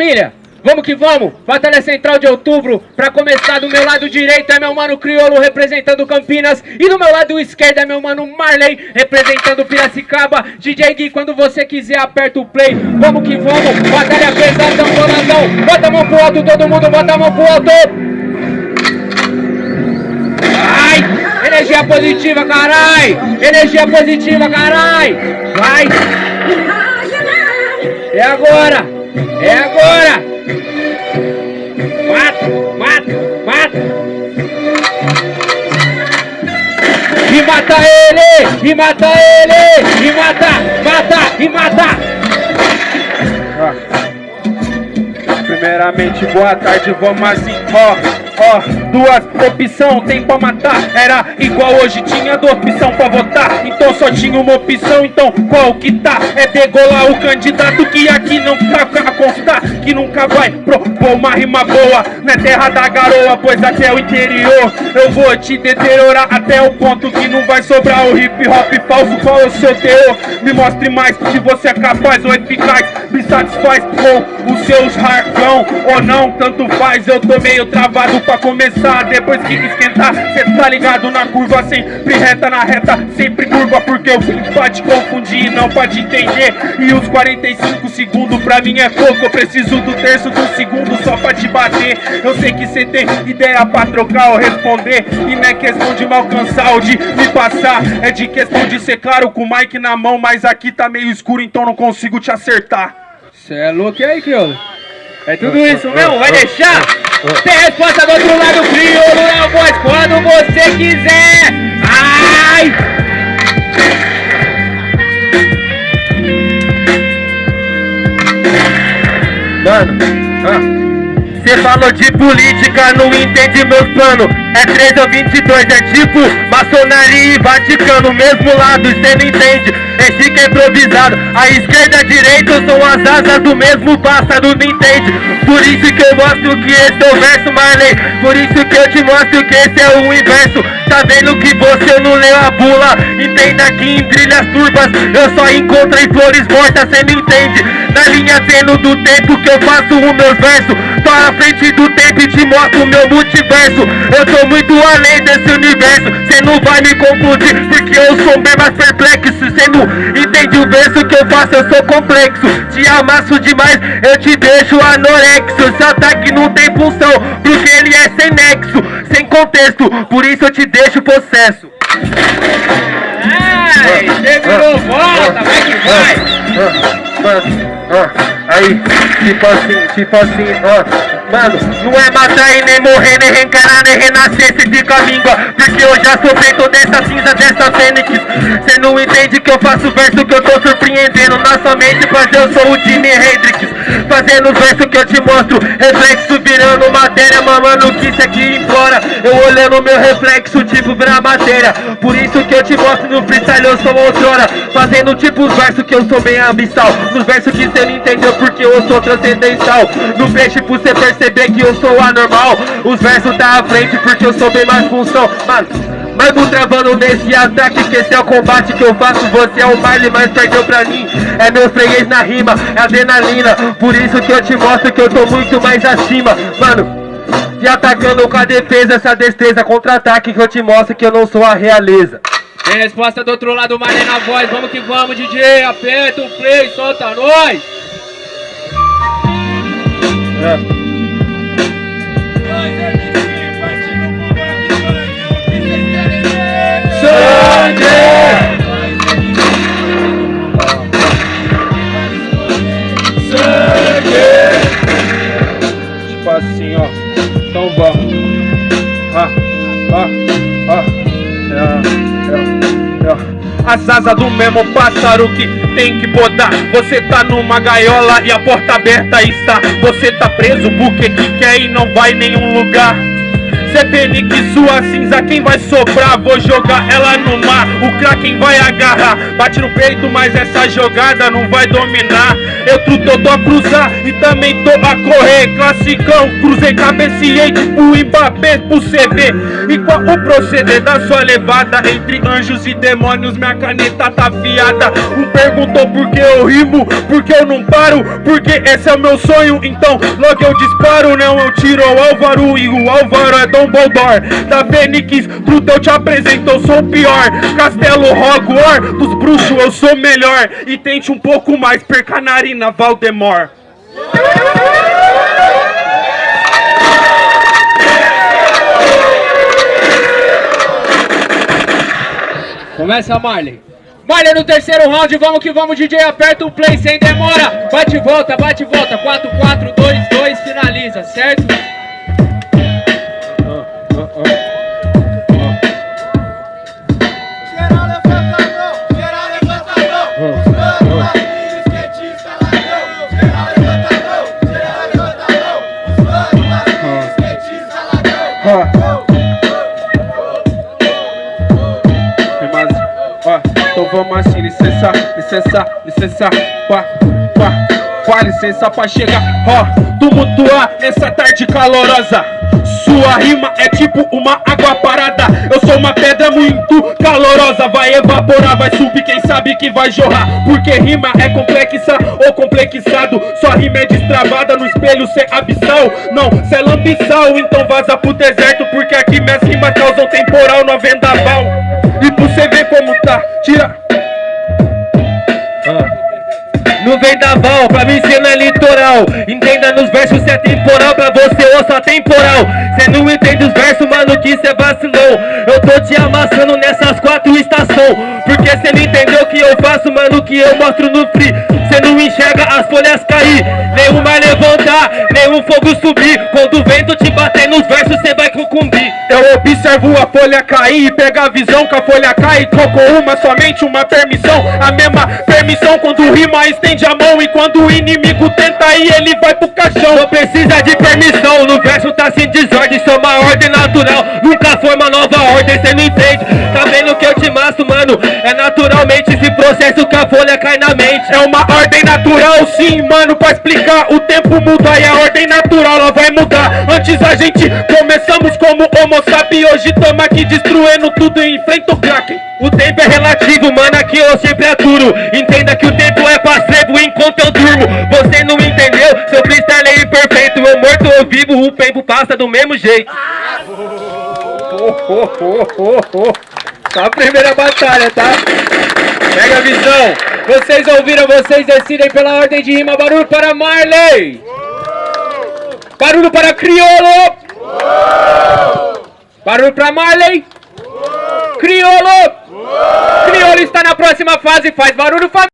Família, vamos que vamos, Batalha Central de Outubro, pra começar do meu lado direito é meu mano Criolo representando Campinas e do meu lado esquerdo é meu mano Marley representando Piracicaba. DJ Gui, quando você quiser aperta o play, vamos que vamos, batalha pesadão, boladão, bota a mão pro alto todo mundo, bota a mão pro alto. Ai, energia positiva, carai, energia positiva, carai, vai. É agora. É agora! E mata ele! E mata, mata, e mata! Primeiramente, boa tarde, vamos assim, ó Ó, duas opção tem pra matar Era igual hoje, tinha duas opção pra votar Então só tinha uma opção, então qual que tá? É degolar o candidato que aqui não tá a constar Que nunca vai propor uma rima boa. Na terra da garoa, pois até o interior. Eu vou te deteriorar até o ponto que não vai sobrar o hip hop falso Qual é o seu teor? Me mostre mais se você é capaz ou eficaz. Me satisfaz com os seus jargão ou não, tanto faz. Eu tô meio travado pra começar. Depois que esquentar, cê tá ligado na curva. Sempre reta na reta, sempre curva Porque o fim pode confundir e não pode entender. E os 45 segundos pra mim é pouco Eu preciso do terço do segundo só pra te bater Eu sei que cê tem ideia pra trocar ou responder E não é questão de me alcançar ou de me passar É de questão de ser claro com o mic na mão Mas aqui tá meio escuro então não consigo te acertar Cê é louco e aí, crioulo? É tudo isso mesmo? Vai deixar? Tem resposta do outro lado, crioulo é o voz quando você quiser. Ai! Mano, ah. Cê falou de política, não entende meus planos É 3 ou 22, é tipo maçonaria e Vaticano Mesmo lado, cê não entende, é chique improvisado. A esquerda e a direita são as asas do mesmo pássaro, não entende? Por isso que eu mostro que esse é o verso, Marley. Por isso que eu te mostro que esse é o inverso. Tá vendo que você não leu a bula? Entenda que em trilhas turbas Eu só encontro em flores mortas, cê não entende? Na linha tendo do tempo que eu faço os meus versos À frente do tempo e te mostro meu multiverso. Eu tô muito além desse universo. Cê não vai me confundir Porque eu sou bem mais perplexo. Cê não entende o verso que eu faço Eu sou complexo. Te amasso demais Eu te deixo anorexo. Esse ataque não tem função Porque ele é sem nexo Sem contexto. Por isso eu te deixo possesso Ai, você volta, vai que vai! Aí, tipo assim, tipo assim, ó Mano, não é matar e nem morrer, nem reencarnar, nem renascer Se fica a língua, porque eu já sou feito dessa cinza, dessa fênix Cê não entende que eu faço verso que eu tô surpreendendo Na sua mente, mas eu sou o Jimi Hendrix Fazendo verso que eu te mostro. Reflexo virando matéria, mamando que isso aqui implora. Eu olhando meu reflexo, tipo vira matéria. Por isso que eu te mostro no freestyle, eu sou outrora. Fazendo tipo os versos que eu sou bem abissal. Nos versos que cê não entendeu porque eu sou transcendental. No peixe por cê perceber que eu sou anormal. Os versos tá à frente porque eu sou bem mais função mas vou travando nesse ataque Que esse é o combate que eu faço. Você é o baile, mas perdeu pra mim. É meu freguês na rima, é adrenalina. Por isso que eu te mostro que eu tô muito mais acima. Mano, te atacando com a defesa Essa destreza contra-ataque que eu te mostro que eu não sou a realeza. Tem resposta do outro lado, Marley na voz. Vamos que vamos, DJ Aperta o play, solta nós. É. Tipo assim, ó. Então vamos. Ah, ah, ah. É, é, é. As asas do mesmo pássaro que tem que podar Você tá numa gaiola e a porta aberta está Você tá preso porque que quer e não vai nenhum lugar Cê penique sua cinza, quem vai sobrar? Vou jogar ela no mar, o Kraken vai agarrar Bate no peito, mas essa jogada não vai dominar. Eu truto, tô a cruzar e também tô a correr. Classicão, cruzei, cabeceei tipo Mbappé pro CV E qual o proceder da sua levada? Entre anjos e demônios, minha caneta tá afiada. Um perguntou por que eu rimo, por que eu não paro Porque esse é o meu sonho, então logo eu disparo Não, eu tiro o Álvaro e o Álvaro é Dumbledore Da Fênix, truto eu te apresento, eu sou o pior Castelo Hogwarts, dos bruxos eu sou melhor E tente um pouco mais, perca a narina, Valdemort Começa Marley. Marley no terceiro round, vamos que vamos, DJ, aperta o play sem demora. Bate e volta, bate e volta, 4, 4, 2, 2, finaliza, certo? Licença, licença, quá, quá, quá, licença pra chegar, ó, tumultuar nessa tarde calorosa. Sua rima é tipo uma água parada. Eu sou uma pedra muito calorosa. Vai evaporar, vai subir, quem sabe que vai jorrar. Porque rima é complexa ou complexado. Sua rima é destravada no espelho, cê é abissal. Não, cê é lampiçal, então vaza pro deserto. Porque aqui minhas rimas causam temporal no vendaval. E pra você ver como tá, tira. No vendaval, pra mim cê não é litoral. Entenda nos versos cê é temporal Pra você ouça temporal Cê não entende os versos, mano, que cê vacilou Eu tô te amassando nessas quatro estações Porque cê não entendeu o que eu faço, mano, que eu mostro no free. Cê não enxerga as folhas cair Nem o mar levantar, nem o fogo subir. Quando o vento te bater nos versos, cê vai Eu observo a folha cair e pega a visão que a folha cai. Trocou uma, somente uma permissão. A mesma permissão quando rima estende a mão. E quando o inimigo tenta ir, ele vai pro caixão. Não precisa de permissão, no verso tá sem desordem é uma ordem natural, nunca foi uma nova ordem Cê não entende, tá vendo que eu te maço, mano? É esse processo que a folha cai na mente. É uma ordem natural, sim, mano Pra explicar, o tempo muda e a ordem natural ela vai mudar. Antes a gente começamos como homo sapiens Hoje tamo aqui destruindo tudo e enfrenta o Kraken O tempo é relativo, mano, aqui eu sempre aturo. Entenda que o tempo é passivo enquanto eu durmo. Você não entendeu? Seu freestyle é imperfeito Eu morto ou vivo, o tempo passa do mesmo jeito. Só a primeira batalha, tá? Pega a visão. Vocês ouviram, vocês decidem pela ordem de rima. Barulho para Marley. Barulho para Criolo. Barulho para Marley. Criolo. Criolo está na próxima fase. Faz barulho família